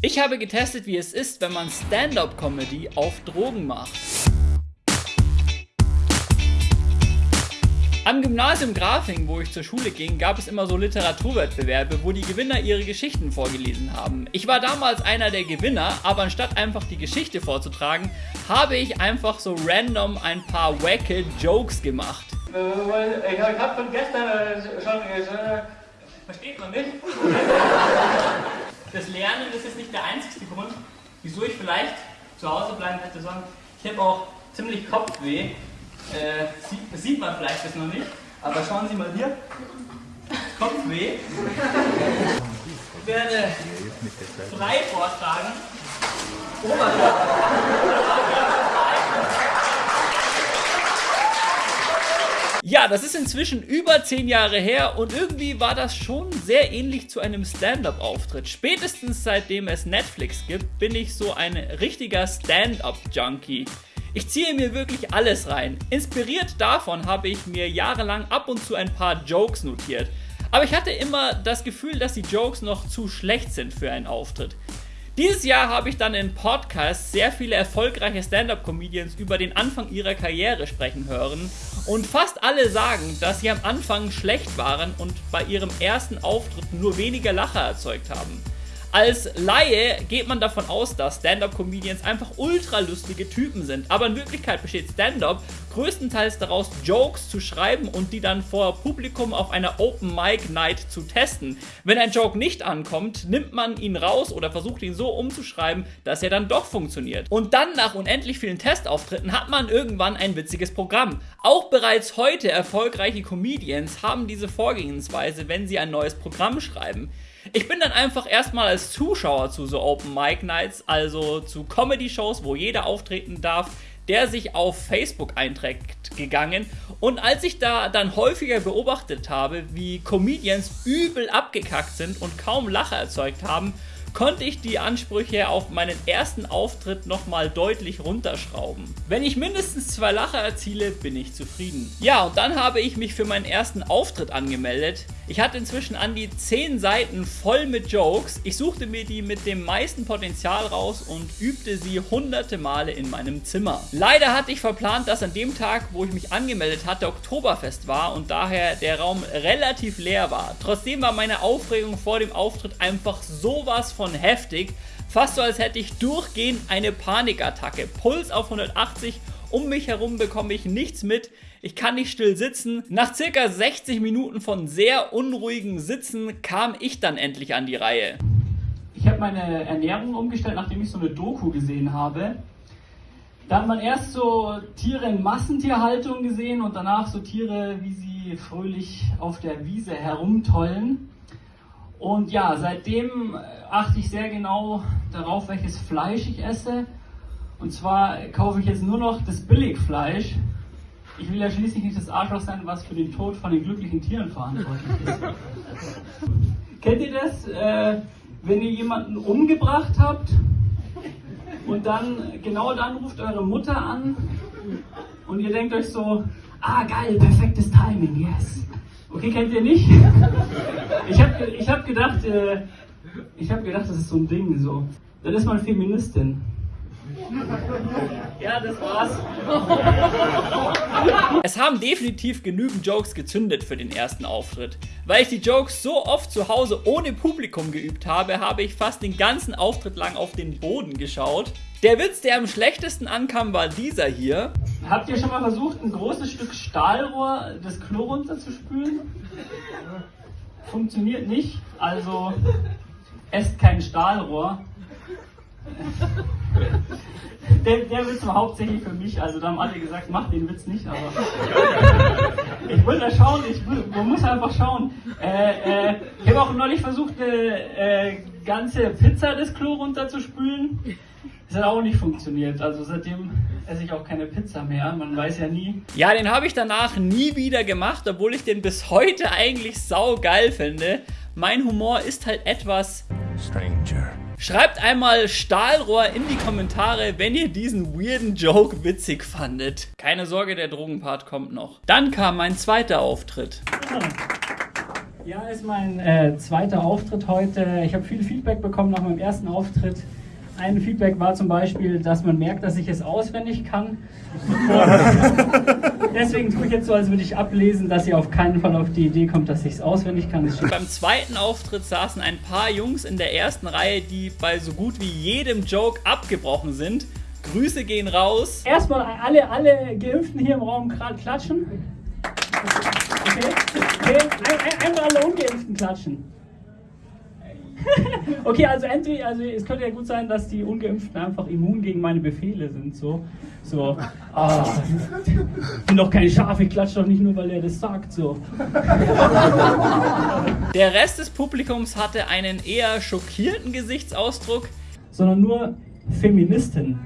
Ich habe getestet, wie es ist, wenn man Stand-up-Comedy auf Drogen macht. Am Gymnasium Grafing, wo ich zur Schule ging, gab es immer so Literaturwettbewerbe, wo die Gewinner ihre Geschichten vorgelesen haben. Ich war damals einer der Gewinner, aber anstatt einfach die Geschichte vorzutragen, habe ich einfach so random ein paar wacke Jokes gemacht. Äh, ich habe von gestern äh, schon... Äh, versteht man nicht? das Lernen ist nicht der einzige Grund, wieso ich vielleicht zu Hause bleiben hätte sollen. Ich habe auch ziemlich Kopfweh. Äh, sieht, sieht, man vielleicht das noch nicht, aber schauen Sie mal hier. Kopfweh. Ich werde frei vortragen. Oberkörper. Ja, das ist inzwischen über 10 Jahre her und irgendwie war das schon sehr ähnlich zu einem Stand-up-Auftritt. Spätestens seitdem es Netflix gibt, bin ich so ein richtiger Stand-up-Junkie. Ich ziehe mir wirklich alles rein. Inspiriert davon habe ich mir jahrelang ab und zu ein paar Jokes notiert. Aber ich hatte immer das Gefühl, dass die Jokes noch zu schlecht sind für einen Auftritt. Dieses Jahr habe ich dann in Podcasts sehr viele erfolgreiche Stand-up-Comedians über den Anfang ihrer Karriere sprechen hören und fast alle sagen, dass sie am Anfang schlecht waren und bei ihrem ersten Auftritt nur weniger Lacher erzeugt haben. Als Laie geht man davon aus, dass Stand-up-Comedians einfach ultra lustige Typen sind, aber in Wirklichkeit besteht Stand-up größtenteils daraus, Jokes zu schreiben und die dann vor Publikum auf einer Open Mic Night zu testen. Wenn ein Joke nicht ankommt, nimmt man ihn raus oder versucht ihn so umzuschreiben, dass er dann doch funktioniert. Und dann nach unendlich vielen Testauftritten hat man irgendwann ein witziges Programm. Auch bereits heute erfolgreiche Comedians haben diese Vorgehensweise, wenn sie ein neues Programm schreiben. Ich bin dann einfach erstmal als Zuschauer zu so Open Mic Nights, also zu Comedy-Shows, wo jeder auftreten darf, der sich auf Facebook einträgt, gegangen. Und als ich da dann häufiger beobachtet habe, wie Comedians übel abgekackt sind und kaum Lacher erzeugt haben, konnte ich die Ansprüche auf meinen ersten Auftritt nochmal deutlich runterschrauben. Wenn ich mindestens zwei Lacher erziele, bin ich zufrieden. Ja, und dann habe ich mich für meinen ersten Auftritt angemeldet. Ich hatte inzwischen an die 10 Seiten voll mit Jokes. Ich suchte mir die mit dem meisten Potenzial raus und übte sie hunderte Male in meinem Zimmer. Leider hatte ich verplant, dass an dem Tag, wo ich mich angemeldet hatte, Oktoberfest war und daher der Raum relativ leer war. Trotzdem war meine Aufregung vor dem Auftritt einfach sowas von heftig. Fast so, als hätte ich durchgehend eine Panikattacke. Puls auf 180 um mich herum bekomme ich nichts mit. Ich kann nicht still sitzen. Nach circa 60 Minuten von sehr unruhigem Sitzen kam ich dann endlich an die Reihe. Ich habe meine Ernährung umgestellt, nachdem ich so eine Doku gesehen habe. Da hat man erst so Tiere in Massentierhaltung gesehen und danach so Tiere, wie sie fröhlich auf der Wiese herumtollen. Und ja, seitdem achte ich sehr genau darauf, welches Fleisch ich esse und zwar kaufe ich jetzt nur noch das Billigfleisch. Ich will ja schließlich nicht das Arschloch sein, was für den Tod von den glücklichen Tieren verantwortlich ist. Kennt ihr das? Äh, wenn ihr jemanden umgebracht habt und dann, genau dann ruft eure Mutter an und ihr denkt euch so, ah geil, perfektes Timing, yes. Okay, kennt ihr nicht? Ich habe ich hab gedacht, äh, ich habe gedacht, das ist so ein Ding, so. Dann ist man Feministin. Ja, das war's. Es haben definitiv genügend Jokes gezündet für den ersten Auftritt. Weil ich die Jokes so oft zu Hause ohne Publikum geübt habe, habe ich fast den ganzen Auftritt lang auf den Boden geschaut. Der Witz, der am schlechtesten ankam, war dieser hier. Habt ihr schon mal versucht, ein großes Stück Stahlrohr das Klo runterzuspülen? Funktioniert nicht, also esst kein Stahlrohr. Der, der Witz war hauptsächlich für mich, also da haben alle gesagt, mach den Witz nicht, aber ich wollte da schauen, ich, man muss einfach schauen. Äh, äh, ich habe auch neulich versucht, eine äh, ganze Pizza das Klo runterzuspülen. Das hat auch nicht funktioniert. Also seitdem esse ich auch keine Pizza mehr. Man weiß ja nie. Ja, den habe ich danach nie wieder gemacht, obwohl ich den bis heute eigentlich sau geil finde. Mein Humor ist halt etwas Stranger. Schreibt einmal Stahlrohr in die Kommentare, wenn ihr diesen weirden Joke witzig fandet. Keine Sorge, der Drogenpart kommt noch. Dann kam mein zweiter Auftritt. Ja, ist mein äh, zweiter Auftritt heute. Ich habe viel Feedback bekommen nach meinem ersten Auftritt. Ein Feedback war zum Beispiel, dass man merkt, dass ich es auswendig kann. deswegen tue ich jetzt so, als würde ich ablesen, dass ihr auf keinen Fall auf die Idee kommt, dass ich es auswendig kann. Beim zweiten Auftritt saßen ein paar Jungs in der ersten Reihe, die bei so gut wie jedem Joke abgebrochen sind. Grüße gehen raus. Erstmal alle, alle Geimpften hier im Raum klatschen. Okay, okay. Ein, ein, einmal alle Ungeimpften klatschen. okay, also entweder, also es könnte ja gut sein, dass die Ungeimpften einfach immun gegen meine Befehle sind. So, so, ah, bin doch kein Schaf, ich klatsche doch nicht nur, weil er das sagt. So. Der Rest des Publikums hatte einen eher schockierten Gesichtsausdruck. Sondern nur Feministen.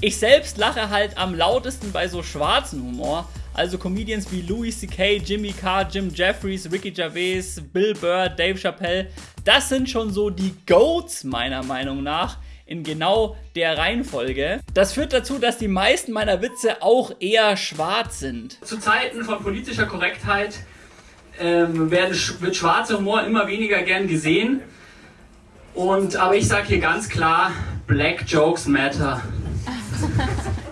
Ich selbst lache halt am lautesten bei so schwarzen Humor. Also Comedians wie Louis C.K., Jimmy Carr, Jim Jeffries, Ricky Gervais, Bill Burr, Dave Chappelle. Das sind schon so die Goats meiner Meinung nach in genau der Reihenfolge. Das führt dazu, dass die meisten meiner Witze auch eher schwarz sind. Zu Zeiten von politischer Korrektheit ähm, werden, wird schwarzer Humor immer weniger gern gesehen. Und, aber ich sage hier ganz klar, Black Jokes matter.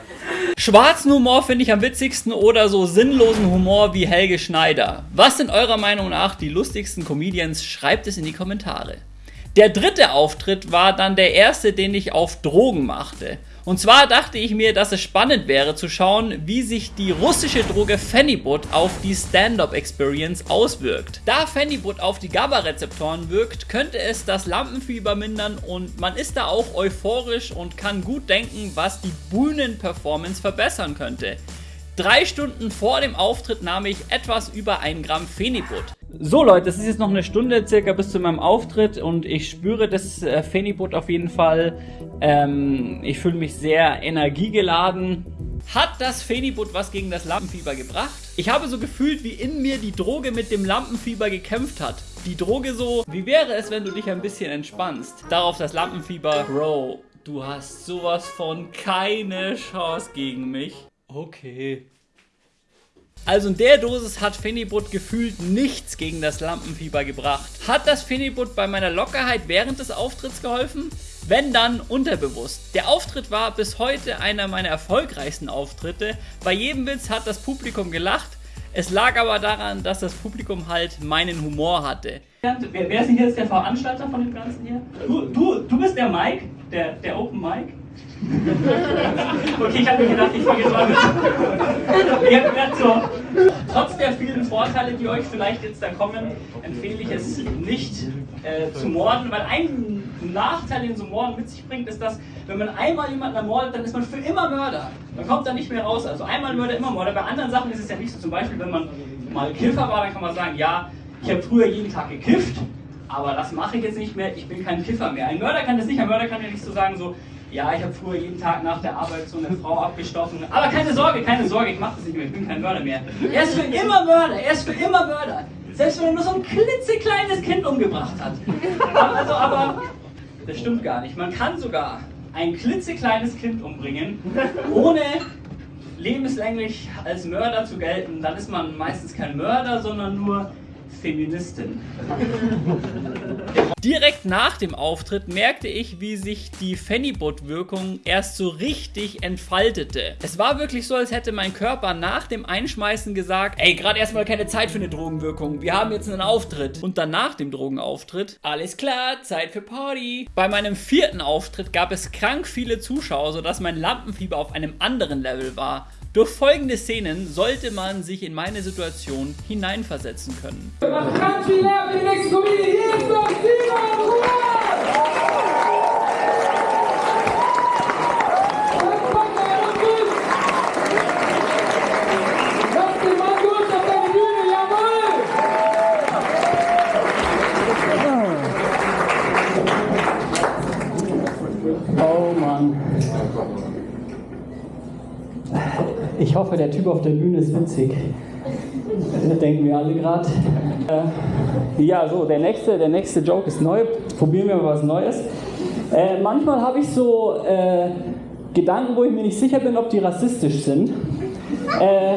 Schwarzen Humor finde ich am witzigsten oder so sinnlosen Humor wie Helge Schneider. Was sind eurer Meinung nach die lustigsten Comedians? Schreibt es in die Kommentare. Der dritte Auftritt war dann der erste, den ich auf Drogen machte. Und zwar dachte ich mir, dass es spannend wäre zu schauen, wie sich die russische Droge Phenibut auf die Stand-Up-Experience auswirkt. Da Phenibut auf die GABA-Rezeptoren wirkt, könnte es das Lampenfieber mindern und man ist da auch euphorisch und kann gut denken, was die Bühnenperformance verbessern könnte. Drei Stunden vor dem Auftritt nahm ich etwas über ein Gramm Phenibut. So Leute, es ist jetzt noch eine Stunde circa bis zu meinem Auftritt und ich spüre das äh, auf jeden Fall. Ähm, ich fühle mich sehr energiegeladen. Hat das Phenibut was gegen das Lampenfieber gebracht? Ich habe so gefühlt, wie in mir die Droge mit dem Lampenfieber gekämpft hat. Die Droge so, wie wäre es, wenn du dich ein bisschen entspannst? Darauf das Lampenfieber, Bro, du hast sowas von keine Chance gegen mich. Okay. Also in der Dosis hat Phenibut gefühlt nichts gegen das Lampenfieber gebracht. Hat das Phenibut bei meiner Lockerheit während des Auftritts geholfen? Wenn dann unterbewusst. Der Auftritt war bis heute einer meiner erfolgreichsten Auftritte. Bei jedem Witz hat das Publikum gelacht. Es lag aber daran, dass das Publikum halt meinen Humor hatte. Wer, wer ist denn jetzt der Veranstalter von dem Ganzen hier? Du, du, du bist der Mike, der, der Open Mike? okay, ich habe mir gedacht, ich habe gedacht, so, trotz der vielen Vorteile, die euch vielleicht jetzt da kommen, empfehle ich es nicht äh, zu morden, weil ein Nachteil, den so Morden mit sich bringt, ist, dass wenn man einmal jemanden ermordet, dann ist man für immer Mörder. Man kommt da nicht mehr raus. Also einmal Mörder, immer Mörder. Bei anderen Sachen ist es ja nicht so. Zum Beispiel, wenn man mal Kiffer war, dann kann man sagen, ja, ich habe früher jeden Tag gekifft, aber das mache ich jetzt nicht mehr, ich bin kein Kiffer mehr. Ein Mörder kann das nicht, ein Mörder kann ja nicht so sagen, so, ja, ich habe früher jeden Tag nach der Arbeit so eine Frau abgestochen. Aber keine Sorge, keine Sorge, ich mache das nicht mehr, ich bin kein Mörder mehr. Er ist für immer Mörder, er ist für immer Mörder. Selbst wenn er nur so ein klitzekleines Kind umgebracht hat. Also, aber das stimmt gar nicht. Man kann sogar ein klitzekleines Kind umbringen, ohne lebenslänglich als Mörder zu gelten. Dann ist man meistens kein Mörder, sondern nur Feministin. Direkt nach dem Auftritt merkte ich, wie sich die Phenibut-Wirkung erst so richtig entfaltete. Es war wirklich so, als hätte mein Körper nach dem Einschmeißen gesagt, ey, gerade erstmal keine Zeit für eine Drogenwirkung, wir haben jetzt einen Auftritt. Und dann nach dem Drogenauftritt, alles klar, Zeit für Party. Bei meinem vierten Auftritt gab es krank viele Zuschauer, sodass mein Lampenfieber auf einem anderen Level war. Durch folgende Szenen sollte man sich in meine Situation hineinversetzen können. Ich hoffe, der Typ auf der Bühne ist witzig. Das denken wir alle gerade. Äh, ja, so, der nächste, der nächste Joke ist neu. Probieren wir mal was Neues. Äh, manchmal habe ich so äh, Gedanken, wo ich mir nicht sicher bin, ob die rassistisch sind. Äh,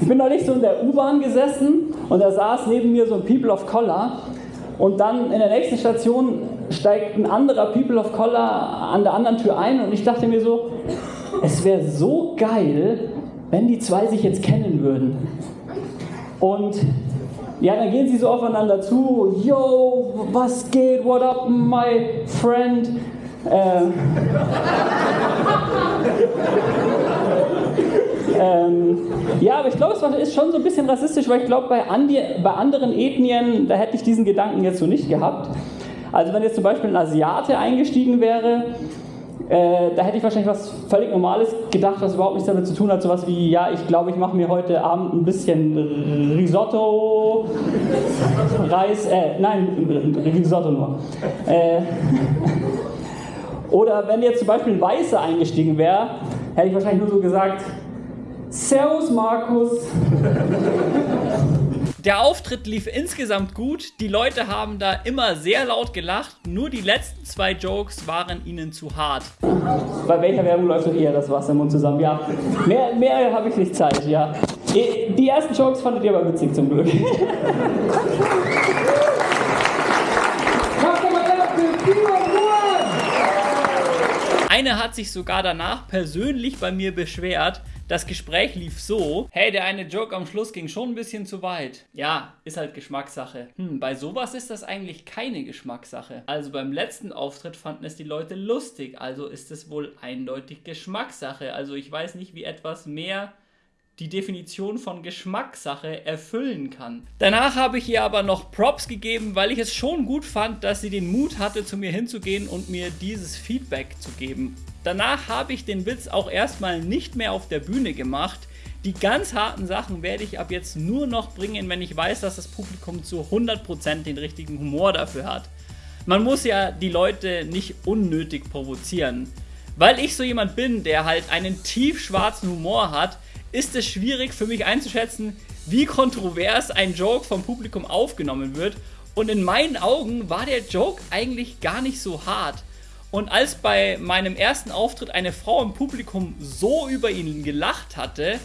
ich bin neulich so in der U-Bahn gesessen und da saß neben mir so ein People of Color und dann in der nächsten Station steigt ein anderer People of Color an der anderen Tür ein und ich dachte mir so, es wäre so geil, wenn die zwei sich jetzt kennen würden. Und ja, dann gehen sie so aufeinander zu, yo, was geht, what up, my friend? Äh, ähm, ja, aber ich glaube, es ist schon so ein bisschen rassistisch, weil ich glaube, bei, bei anderen Ethnien, da hätte ich diesen Gedanken jetzt so nicht gehabt. Also wenn jetzt zum Beispiel ein Asiate eingestiegen wäre, äh, da hätte ich wahrscheinlich was völlig Normales gedacht, was überhaupt nichts damit zu tun hat. Sowas wie, ja, ich glaube, ich mache mir heute Abend ein bisschen Risotto, Reis, äh, nein, Risotto nur. Äh, oder wenn jetzt zum Beispiel ein Weißer eingestiegen wäre, hätte ich wahrscheinlich nur so gesagt, Servus Markus. Der Auftritt lief insgesamt gut, die Leute haben da immer sehr laut gelacht, nur die letzten zwei Jokes waren ihnen zu hart. Bei welcher Werbung läuft doch eher das Wasser im Mund zusammen? Ja, mehr, mehr habe ich nicht Zeit, ja. Die ersten Jokes fandet ihr aber witzig zum Glück. Eine hat sich sogar danach persönlich bei mir beschwert, das Gespräch lief so, hey, der eine Joke am Schluss ging schon ein bisschen zu weit. Ja, ist halt Geschmackssache. Hm, bei sowas ist das eigentlich keine Geschmackssache. Also beim letzten Auftritt fanden es die Leute lustig, also ist es wohl eindeutig Geschmackssache. Also ich weiß nicht, wie etwas mehr die Definition von Geschmackssache erfüllen kann. Danach habe ich ihr aber noch Props gegeben, weil ich es schon gut fand, dass sie den Mut hatte, zu mir hinzugehen und mir dieses Feedback zu geben. Danach habe ich den Witz auch erstmal nicht mehr auf der Bühne gemacht. Die ganz harten Sachen werde ich ab jetzt nur noch bringen, wenn ich weiß, dass das Publikum zu 100% den richtigen Humor dafür hat. Man muss ja die Leute nicht unnötig provozieren. Weil ich so jemand bin, der halt einen tiefschwarzen Humor hat, ist es schwierig für mich einzuschätzen, wie kontrovers ein Joke vom Publikum aufgenommen wird. Und in meinen Augen war der Joke eigentlich gar nicht so hart. Und als bei meinem ersten Auftritt eine Frau im Publikum so über ihn gelacht hatte,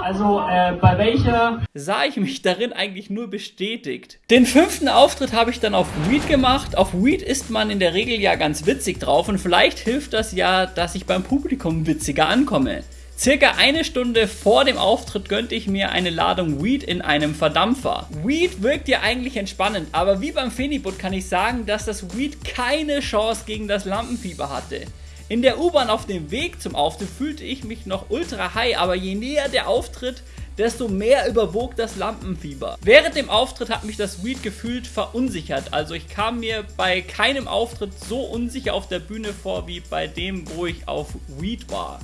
also äh, bei welcher, sah ich mich darin eigentlich nur bestätigt. Den fünften Auftritt habe ich dann auf Weed gemacht. Auf Weed ist man in der Regel ja ganz witzig drauf und vielleicht hilft das ja, dass ich beim Publikum witziger ankomme. Circa eine Stunde vor dem Auftritt gönnte ich mir eine Ladung Weed in einem Verdampfer. Weed wirkt ja eigentlich entspannend, aber wie beim Fenibut kann ich sagen, dass das Weed keine Chance gegen das Lampenfieber hatte. In der U-Bahn auf dem Weg zum Auftritt fühlte ich mich noch ultra high, aber je näher der Auftritt, desto mehr überwog das Lampenfieber. Während dem Auftritt hat mich das Weed gefühlt verunsichert, also ich kam mir bei keinem Auftritt so unsicher auf der Bühne vor wie bei dem, wo ich auf Weed war.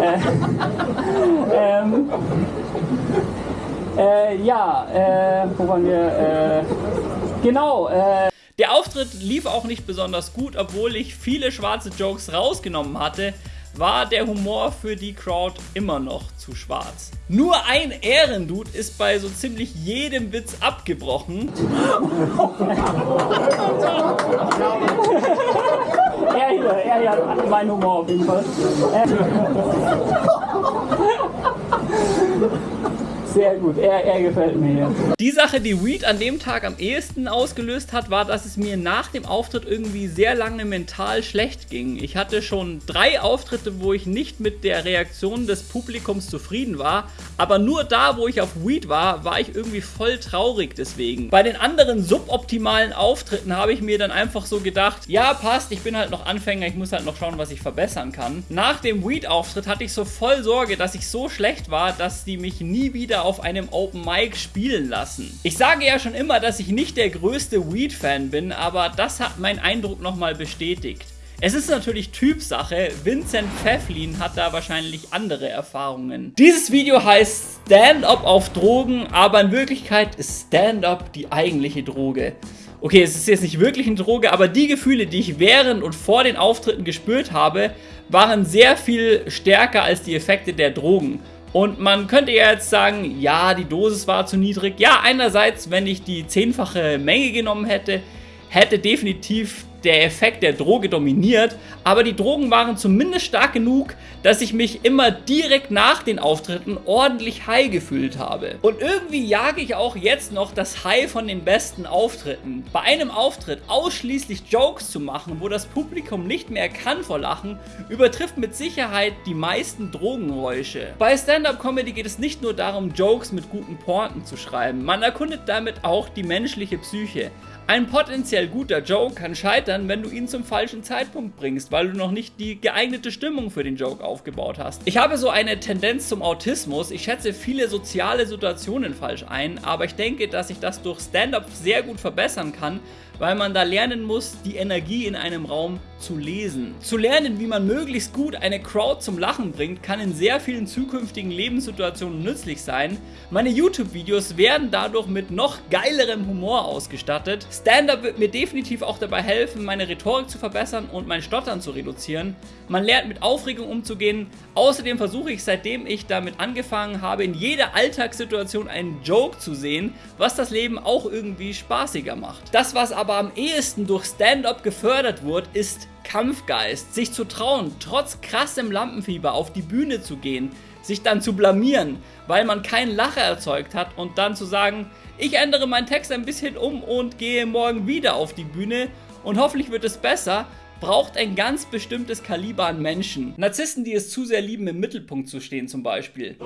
Äh, ähm, äh, ja, äh, wo waren wir? Äh, genau. Äh. Der Auftritt lief auch nicht besonders gut, obwohl ich viele schwarze Jokes rausgenommen hatte, war der Humor für die Crowd immer noch zu schwarz. Nur ein Ehrendude ist bei so ziemlich jedem Witz abgebrochen. er hier, er hier hat meinen Humor auf jeden Fall. Sehr gut, er, er gefällt mir. Die Sache, die Weed an dem Tag am ehesten ausgelöst hat, war, dass es mir nach dem Auftritt irgendwie sehr lange mental schlecht ging. Ich hatte schon drei Auftritte, wo ich nicht mit der Reaktion des Publikums zufrieden war, aber nur da, wo ich auf Weed war, war ich irgendwie voll traurig deswegen. Bei den anderen suboptimalen Auftritten habe ich mir dann einfach so gedacht, ja passt, ich bin halt noch Anfänger, ich muss halt noch schauen, was ich verbessern kann. Nach dem Weed-Auftritt hatte ich so voll Sorge, dass ich so schlecht war, dass die mich nie wieder auf einem Open Mic spielen lassen. Ich sage ja schon immer, dass ich nicht der größte Weed-Fan bin, aber das hat meinen Eindruck nochmal bestätigt. Es ist natürlich Typsache, Vincent Pfefflin hat da wahrscheinlich andere Erfahrungen. Dieses Video heißt Stand-Up auf Drogen, aber in Wirklichkeit ist Stand-Up die eigentliche Droge. Okay, es ist jetzt nicht wirklich eine Droge, aber die Gefühle, die ich während und vor den Auftritten gespürt habe, waren sehr viel stärker als die Effekte der Drogen. Und man könnte ja jetzt sagen, ja, die Dosis war zu niedrig. Ja, einerseits, wenn ich die zehnfache Menge genommen hätte, hätte definitiv der Effekt der Droge dominiert, aber die Drogen waren zumindest stark genug, dass ich mich immer direkt nach den Auftritten ordentlich high gefühlt habe. Und irgendwie jage ich auch jetzt noch das High von den besten Auftritten. Bei einem Auftritt ausschließlich Jokes zu machen, wo das Publikum nicht mehr kann vor Lachen, übertrifft mit Sicherheit die meisten Drogenräusche. Bei Stand-Up-Comedy geht es nicht nur darum, Jokes mit guten Pointen zu schreiben, man erkundet damit auch die menschliche Psyche. Ein potenziell guter Joke kann scheitern, wenn du ihn zum falschen Zeitpunkt bringst, weil du noch nicht die geeignete Stimmung für den Joke aufgebaut hast. Ich habe so eine Tendenz zum Autismus. Ich schätze viele soziale Situationen falsch ein, aber ich denke, dass ich das durch Stand-up sehr gut verbessern kann, weil man da lernen muss, die Energie in einem Raum zu lesen. Zu lernen, wie man möglichst gut eine Crowd zum Lachen bringt, kann in sehr vielen zukünftigen Lebenssituationen nützlich sein. Meine YouTube-Videos werden dadurch mit noch geilerem Humor ausgestattet. Stand-Up wird mir definitiv auch dabei helfen, meine Rhetorik zu verbessern und mein Stottern zu reduzieren. Man lernt mit Aufregung umzugehen. Außerdem versuche ich, seitdem ich damit angefangen habe, in jeder Alltagssituation einen Joke zu sehen, was das Leben auch irgendwie spaßiger macht. Das, was aber am ehesten durch Stand-Up gefördert wird, ist Kampfgeist, sich zu trauen, trotz krassem Lampenfieber auf die Bühne zu gehen, sich dann zu blamieren, weil man keinen Lacher erzeugt hat. Und dann zu sagen, ich ändere meinen Text ein bisschen um und gehe morgen wieder auf die Bühne. Und hoffentlich wird es besser, braucht ein ganz bestimmtes Kaliber an Menschen. Narzissten, die es zu sehr lieben, im Mittelpunkt zu stehen zum Beispiel.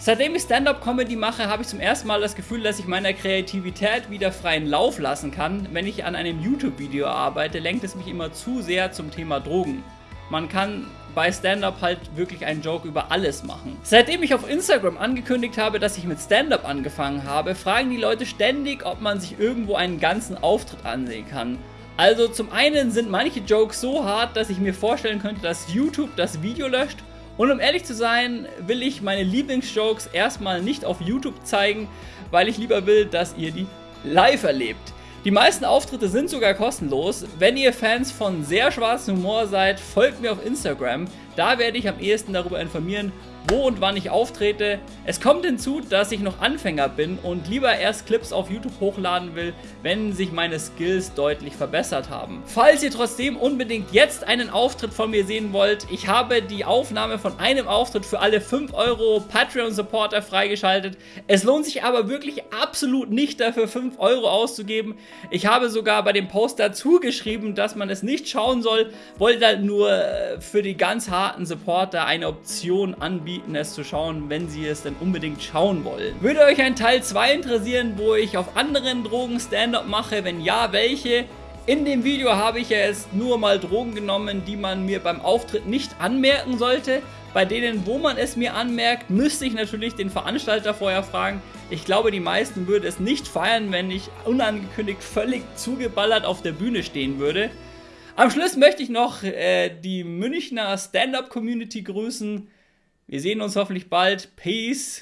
Seitdem ich Stand-Up-Comedy mache, habe ich zum ersten Mal das Gefühl, dass ich meiner Kreativität wieder freien Lauf lassen kann. Wenn ich an einem YouTube-Video arbeite, lenkt es mich immer zu sehr zum Thema Drogen. Man kann bei Stand-Up halt wirklich einen Joke über alles machen. Seitdem ich auf Instagram angekündigt habe, dass ich mit Stand-Up angefangen habe, fragen die Leute ständig, ob man sich irgendwo einen ganzen Auftritt ansehen kann. Also zum einen sind manche Jokes so hart, dass ich mir vorstellen könnte, dass YouTube das Video löscht und um ehrlich zu sein, will ich meine Lieblingsjokes erstmal nicht auf YouTube zeigen, weil ich lieber will, dass ihr die live erlebt. Die meisten Auftritte sind sogar kostenlos. Wenn ihr Fans von sehr schwarzem Humor seid, folgt mir auf Instagram. Da werde ich am ehesten darüber informieren, wo und wann ich auftrete. Es kommt hinzu, dass ich noch Anfänger bin und lieber erst Clips auf YouTube hochladen will, wenn sich meine Skills deutlich verbessert haben. Falls ihr trotzdem unbedingt jetzt einen Auftritt von mir sehen wollt, ich habe die Aufnahme von einem Auftritt für alle 5 Euro Patreon-Supporter freigeschaltet. Es lohnt sich aber wirklich absolut nicht dafür 5 Euro auszugeben. Ich habe sogar bei dem Post dazu geschrieben, dass man es nicht schauen soll, wollte halt nur äh, für die ganz harten Supporter eine Option anbieten anbieten, es zu schauen, wenn sie es denn unbedingt schauen wollen. Würde euch ein Teil 2 interessieren, wo ich auf anderen Drogen Stand-Up mache? Wenn ja, welche? In dem Video habe ich ja jetzt nur mal Drogen genommen, die man mir beim Auftritt nicht anmerken sollte. Bei denen, wo man es mir anmerkt, müsste ich natürlich den Veranstalter vorher fragen. Ich glaube, die meisten würden es nicht feiern, wenn ich unangekündigt völlig zugeballert auf der Bühne stehen würde. Am Schluss möchte ich noch äh, die Münchner Stand-Up-Community grüßen. Wir sehen uns hoffentlich bald. Peace.